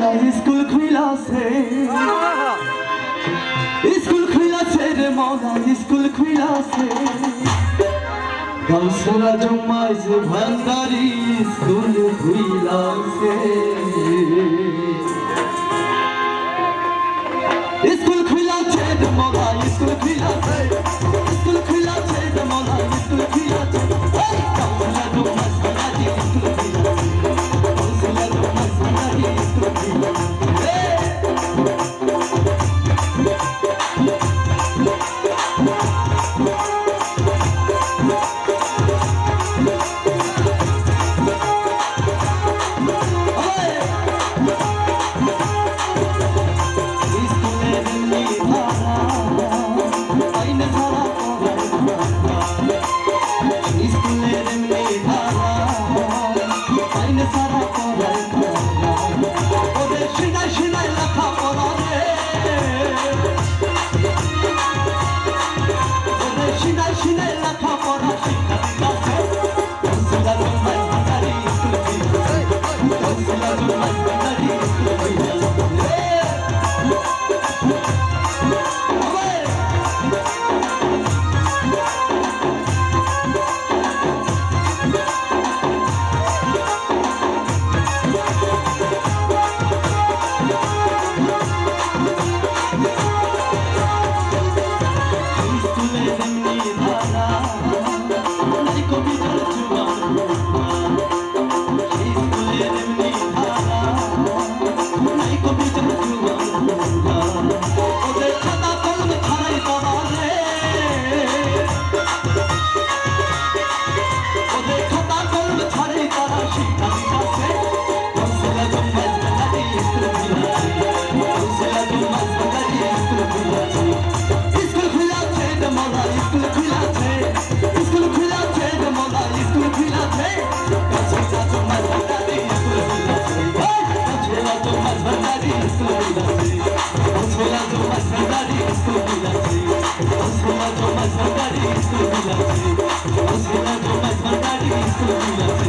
নাই স্কুল খুইলাছে স্কুল খুইলাছে রে মৌলাই স্কুল খুইলাছে গালসরা জমাইছে, ভান্ডারি স্কুল খুইলাছে স্কুল খুইলাছে রে মৌলাই স্কুল খুইলাছে স্কুল খুইলাছে রে মৌলাই স্কুল খুইলাছে দিবানা 自由自在